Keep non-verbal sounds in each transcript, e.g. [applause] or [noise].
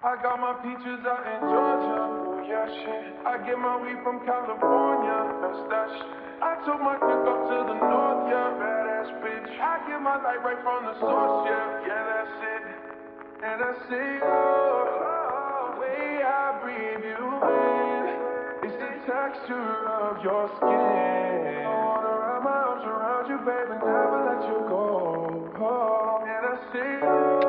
I got my peaches out in Georgia. Oh, yeah, shit. I get my weed from California. That's that shit. I took my cook up to the north, yeah. Badass bitch. I get my light right from the source, yeah. Yeah, that's it. And I say, oh, oh way I breathe you in. It's the texture of your skin. I wanna wrap my arms around you, baby, never let you go. Oh, and I say, oh,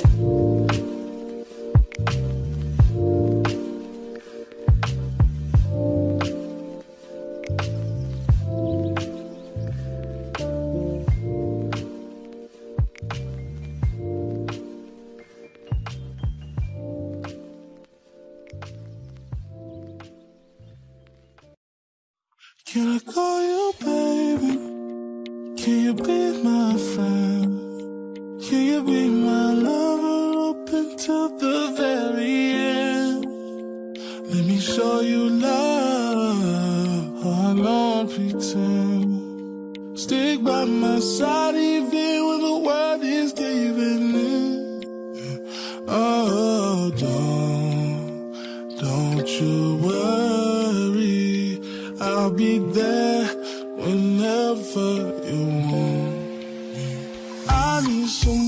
Can you want. I need somebody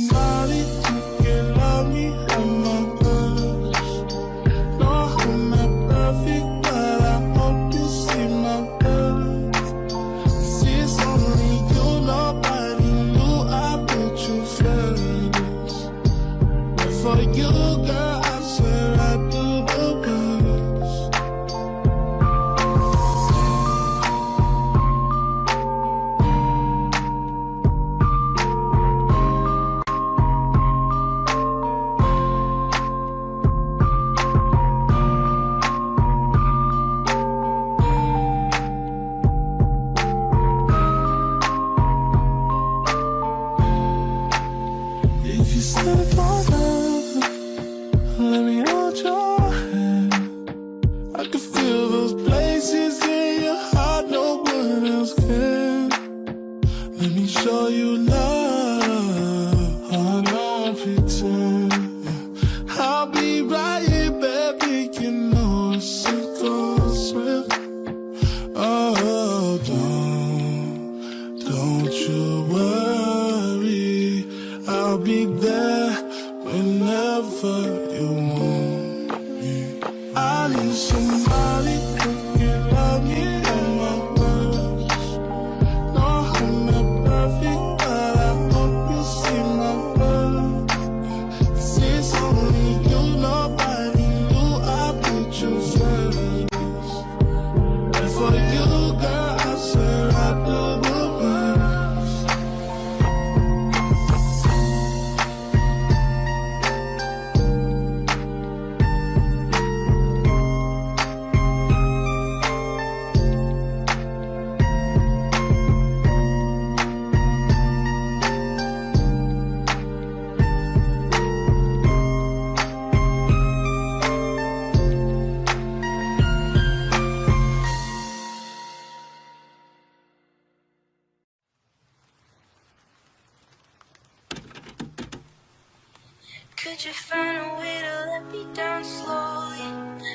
you find a way to let me down slowly?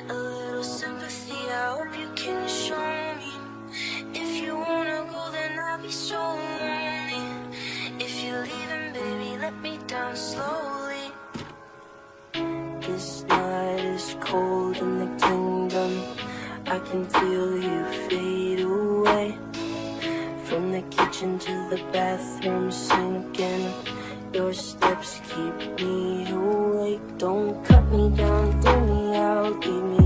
A little sympathy, I hope you can show me. If you wanna go, then I'll be so lonely. If you're leaving, baby, let me down slowly. This night is cold in the kingdom. I can feel you fade away. From the kitchen to the bathroom sinking. Your steps keep me awake. Don't cut me down, do me out, leave me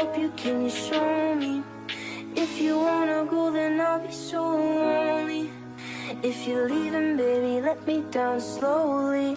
hope you can show me. If you wanna go then I'll be so lonely. If you're leaving baby let me down slowly.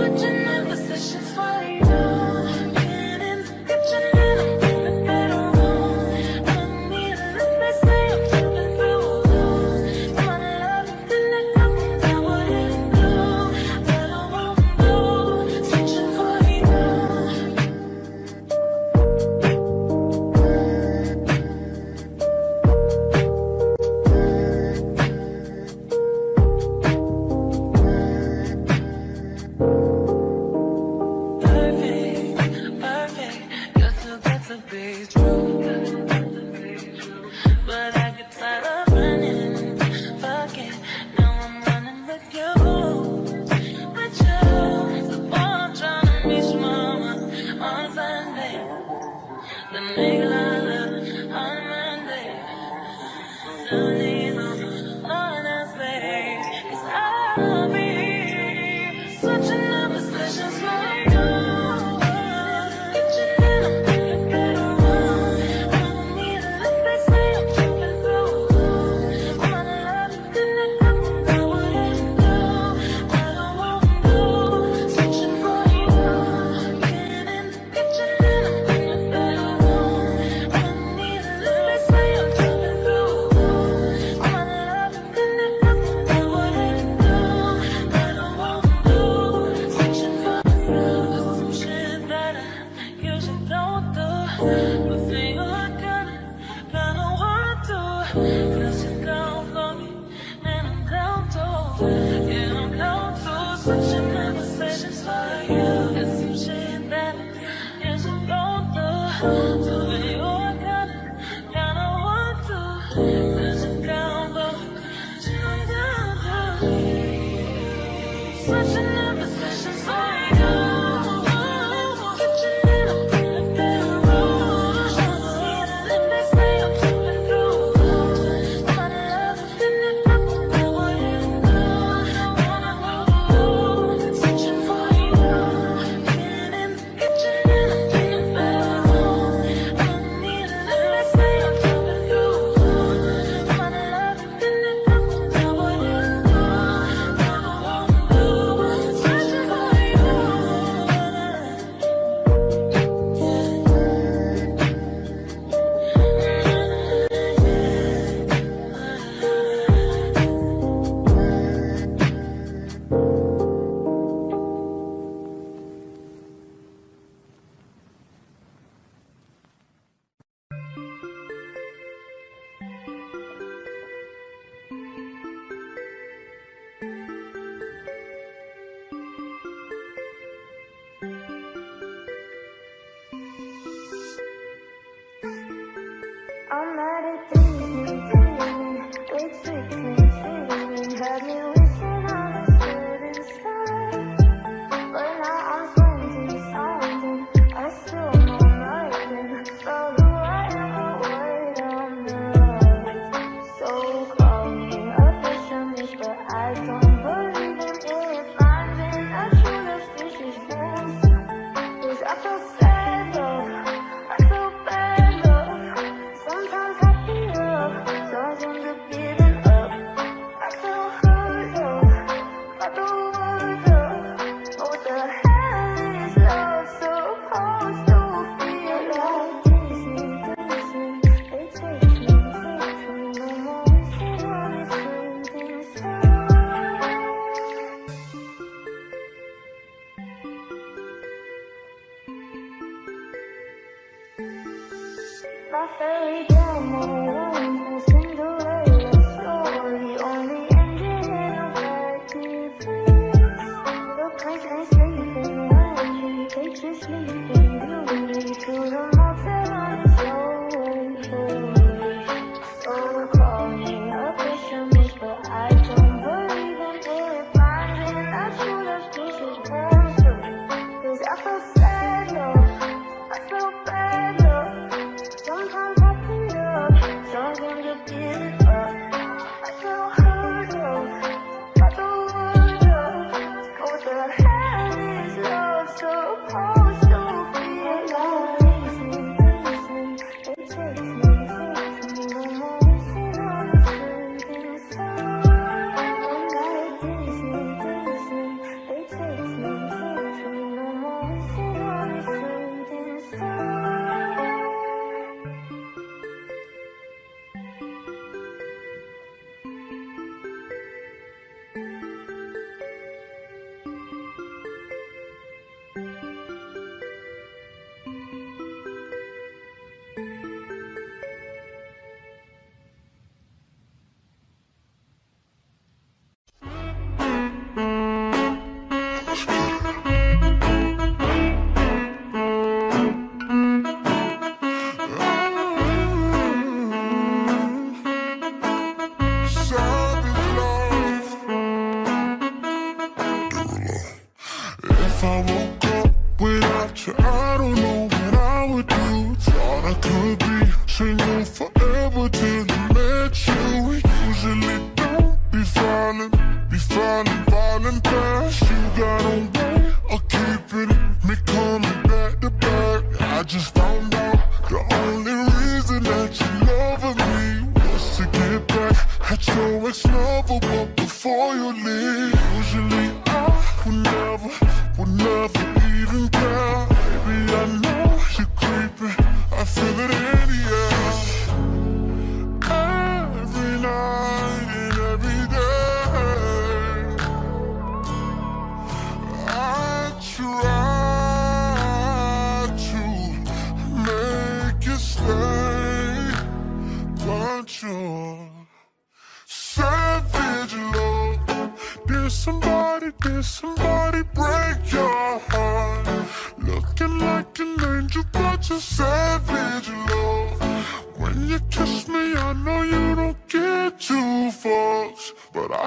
switching the positions for you. follow me. Sometimes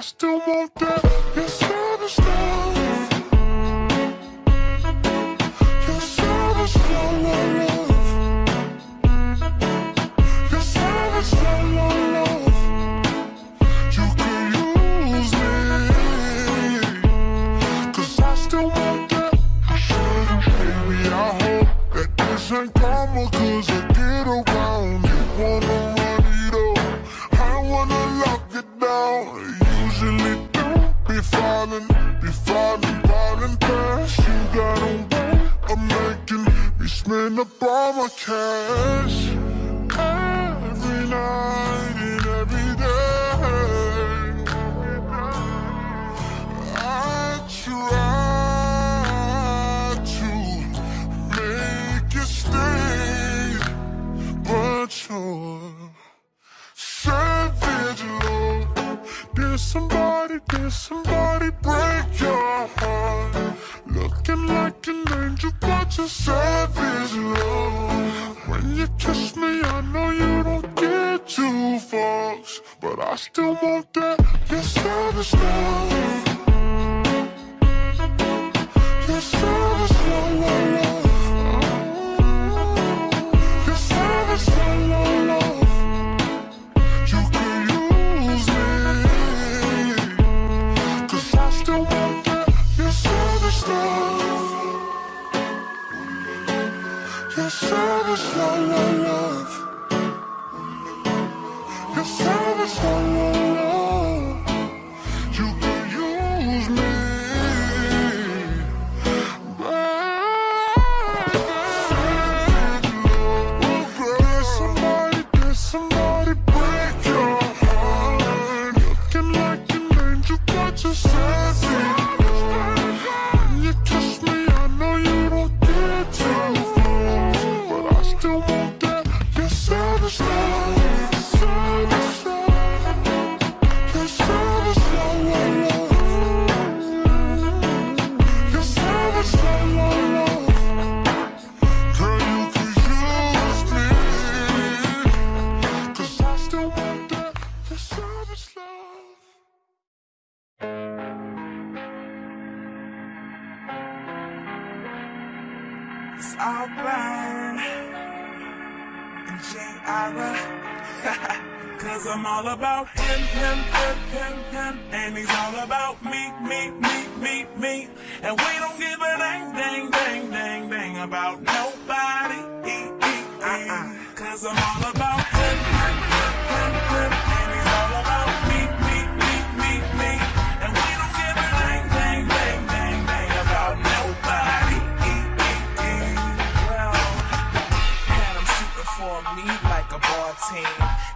still want that. I still want that. Yes, I'm a star.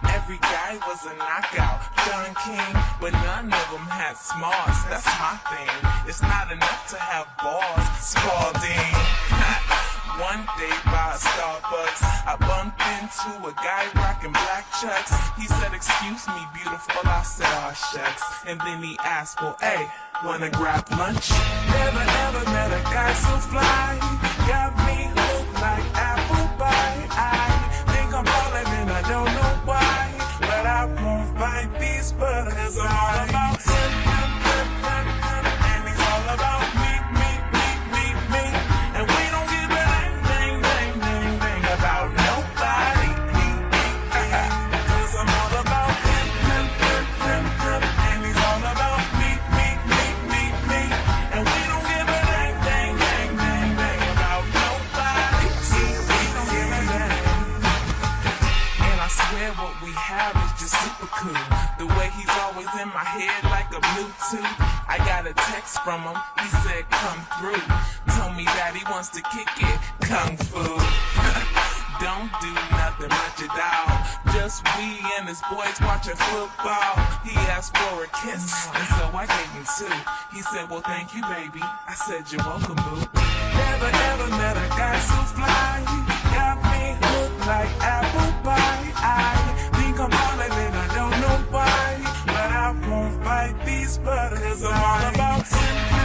Every guy was a knockout, John King, but none of them had smarts. That's my thing. It's not enough to have balls, Spalding. [laughs] One day by a Starbucks, I bumped into a guy rocking black chucks. He said, "Excuse me, beautiful." I said, "Oh shucks." And then he asked, "Well, hey, wanna grab lunch?" Never ever met a guy so fly. Got these. I'm all about him, him, him, him, him, and he's all about me, me, me, me, me. And we don't give a dang, dang, dang, dang, dang about nobody. Cause I'm all about him, him, him, him, him, and he's all about me, me, me, me, me. And we don't give a dang, dang, dang, dang, dang about nobody. See, we don't give a. And I swear what we have is just super cool. I got a text from him, he said come through. Told me that he wants to kick it, kung fu. [laughs] Don't do nothing much at all. Just we and his boys watching football. He asked for a kiss, and so I gave him two. He said, Well, thank you, baby. I said, You're welcome, boo. Never ever met a guy so fly. Got me look like apple pie. I think I'm falling and I don't know why. But these butters. I'm all about him,